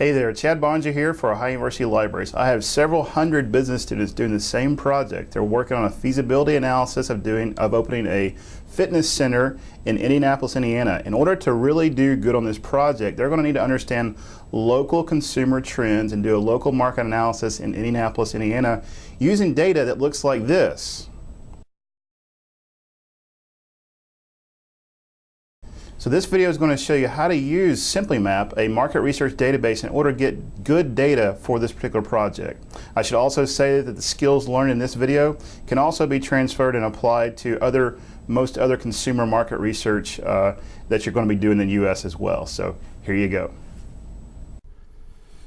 Hey there, Chad Boeninger here for Ohio University Libraries. I have several hundred business students doing the same project. They're working on a feasibility analysis of doing of opening a fitness center in Indianapolis, Indiana. In order to really do good on this project, they're going to need to understand local consumer trends and do a local market analysis in Indianapolis, Indiana using data that looks like this. So this video is going to show you how to use SimplyMap, a market research database, in order to get good data for this particular project. I should also say that the skills learned in this video can also be transferred and applied to other most other consumer market research uh, that you're going to be doing in the U.S. as well. So here you go.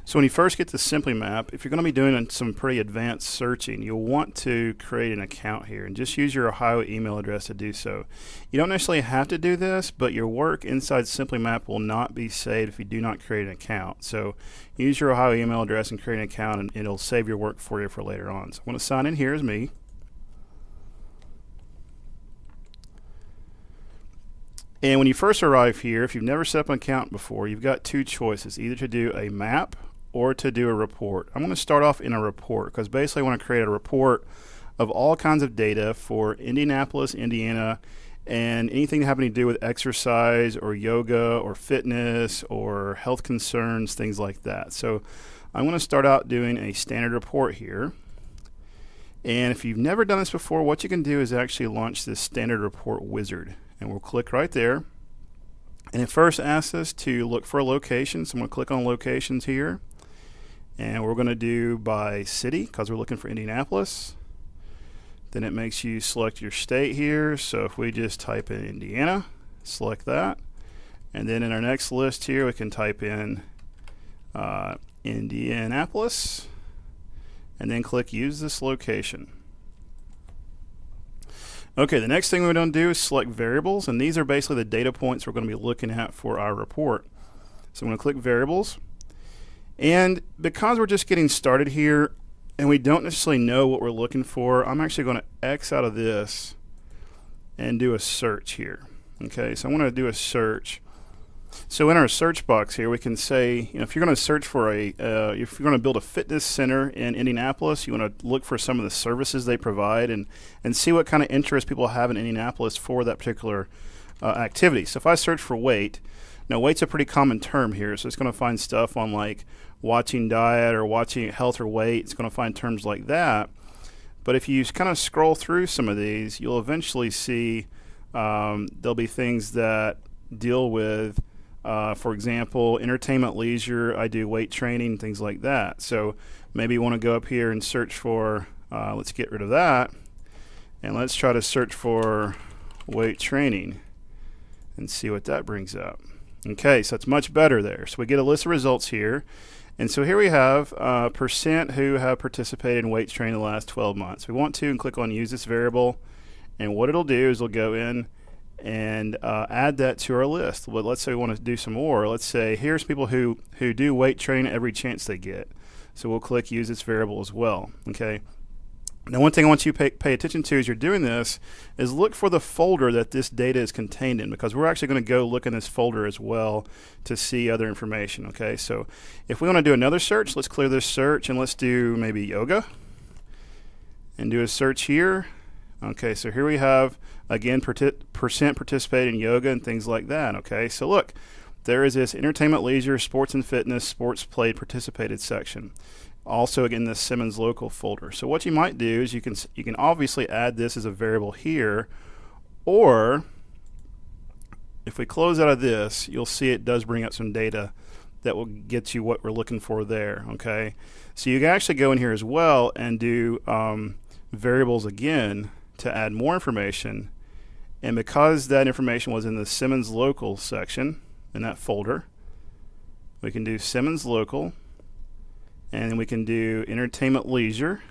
So when you first get to SimplyMap, if you're going to be doing some pretty advanced searching, you'll want to create an account here and just use your Ohio email address to do so. You don't necessarily have to do this, but your work inside SimplyMap will not be saved if you do not create an account. So use your Ohio email address and create an account and it'll save your work for you for later on. So I'm going to sign in here as me. And when you first arrive here, if you've never set up an account before, you've got two choices, either to do a map or to do a report. I'm going to start off in a report because basically I want to create a report of all kinds of data for Indianapolis, Indiana, and anything having to do with exercise or yoga or fitness or health concerns, things like that. So I'm going to start out doing a standard report here. And if you've never done this before, what you can do is actually launch this standard report wizard. And we'll click right there. And it first asks us to look for a location. So I'm going to click on locations here and we're going to do by city because we're looking for Indianapolis. Then it makes you select your state here. So if we just type in Indiana, select that. And then in our next list here, we can type in uh, Indianapolis and then click use this location. Okay, the next thing we're going to do is select variables, and these are basically the data points we're going to be looking at for our report. So I'm going to click variables, and because we're just getting started here and we don't necessarily know what we're looking for, I'm actually going to X out of this and do a search here. Okay, so I want to do a search. So in our search box here, we can say, you know, if you're going to search for a, uh, if you're going to build a fitness center in Indianapolis, you want to look for some of the services they provide and, and see what kind of interest people have in Indianapolis for that particular uh, activity. So if I search for weight, now, weight's a pretty common term here, so it's going to find stuff on like watching diet or watching health or weight. It's going to find terms like that. But if you kind of scroll through some of these, you'll eventually see um, there'll be things that deal with, uh, for example, entertainment, leisure. I do weight training, things like that. So maybe you want to go up here and search for. Uh, let's get rid of that, and let's try to search for weight training and see what that brings up. Okay, so it's much better there. So we get a list of results here. And so here we have uh, percent who have participated in weight training the last 12 months. We want to and click on use this variable. And what it'll do is it'll go in and uh, add that to our list. But let's say we want to do some more. Let's say here's people who, who do weight training every chance they get. So we'll click use this variable as well. Okay. Now, one thing I want you to pay, pay, attention to as you're doing this is look for the folder that this data is contained in because we're actually going to go look in this folder as well to see other information. Okay, so if we want to do another search, let's clear this search and let's do maybe yoga and do a search here. Okay, so here we have again percent participate in yoga and things like that. Okay, so look, there is this entertainment, leisure, sports and fitness, sports played, participated section also in the Simmons local folder. So what you might do is you can you can obviously add this as a variable here, or if we close out of this, you'll see it does bring up some data that will get you what we're looking for there. Okay, so you can actually go in here as well and do um, variables again to add more information. And because that information was in the Simmons local section in that folder, we can do Simmons local and then we can do entertainment leisure.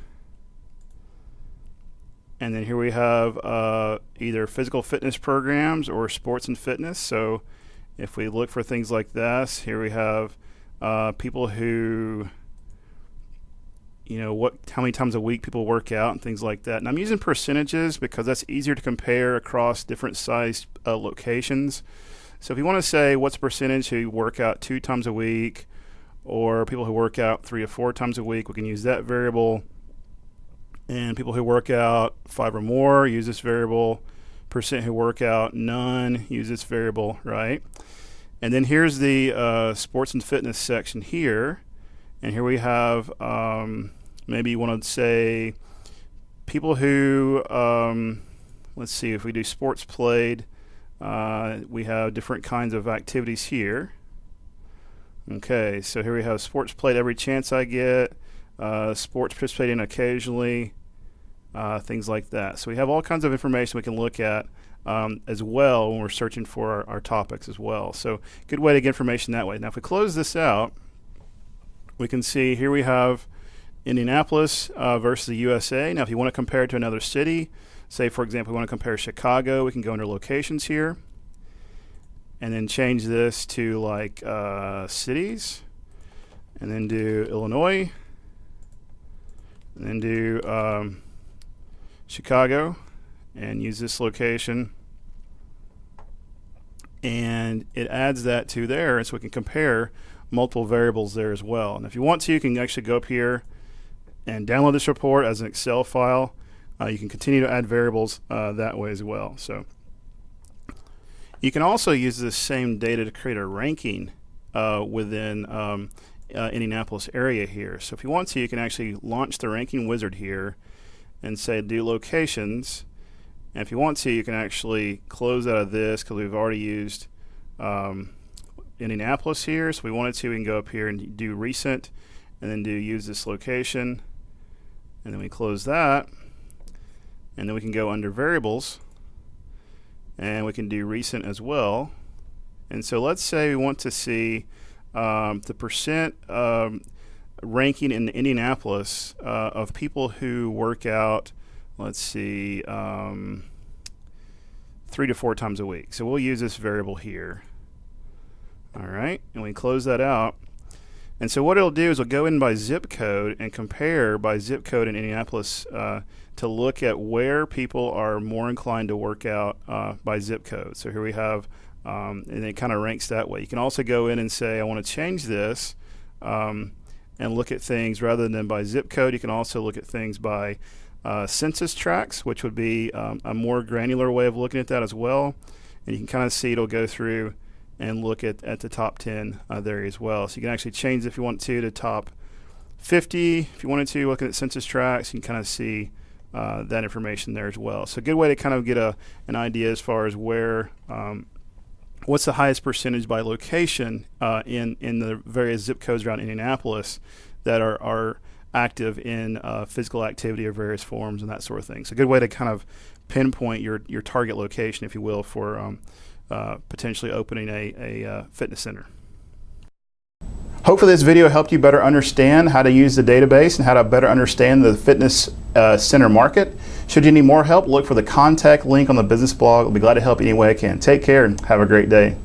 And then here we have uh, either physical fitness programs or sports and fitness. So if we look for things like this here we have uh, people who you know what how many times a week people work out and things like that. And I'm using percentages because that's easier to compare across different size uh, locations. So if you want to say what's the percentage who work out two times a week or people who work out three or four times a week, we can use that variable. And people who work out five or more use this variable. Percent who work out none use this variable, right? And then here's the uh, sports and fitness section here. And here we have um, maybe you want to say people who, um, let's see, if we do sports played, uh, we have different kinds of activities here. Okay, so here we have sports played every chance I get, uh, sports participating occasionally, uh, things like that. So we have all kinds of information we can look at um, as well when we're searching for our, our, topics as well. So good way to get information that way. Now if we close this out, we can see here we have Indianapolis uh, versus the USA. Now if you want to compare it to another city, say for example we want to compare Chicago, we can go under locations here and then change this to like uh, cities and then do Illinois and then do um, Chicago and use this location. And it adds that to there so we can compare multiple variables there as well. And if you want to you can actually go up here and download this report as an Excel file. Uh, you can continue to add variables uh, that way as well. So you can also use this same data to create a ranking uh, within um, uh, Indianapolis area here. So if you want to, you can actually launch the ranking wizard here and say do locations. And if you want to, you can actually close out of this because we've already used um, Indianapolis here. So we wanted to, we can go up here and do recent and then do use this location. And then we close that. And then we can go under variables and we can do recent as well. And so let's say we want to see um, the percent um, ranking in Indianapolis uh, of people who work out, let's see, um, three to four times a week. So we'll use this variable here. All right, and we close that out. And so what it'll do is it'll go in by zip code and compare by zip code in Indianapolis uh, to look at where people are more inclined to work out uh, by zip code. So here we have, um, and it kind of ranks that way. You can also go in and say, I want to change this um, and look at things rather than by zip code. You can also look at things by uh, census tracts, which would be um, a more granular way of looking at that as well. And you can kind of see it'll go through and look at, at the top 10 uh, there as well. So you can actually change if you want to to top 50. If you wanted to, looking at census tracts, you can kind of see uh, that information there as well. So a good way to kind of get a, an idea as far as where, um, what's the highest percentage by location uh, in, in the various zip codes around Indianapolis that are, are active in uh, physical activity of various forms and that sort of thing. So a good way to kind of pinpoint your, your target location, if you will, for um, uh, potentially opening a, a uh, fitness center. Hopefully this video helped you better understand how to use the database and how to better understand the fitness uh, center market. Should you need more help, look for the contact link on the business blog. I'll be glad to help any way I can. Take care and have a great day.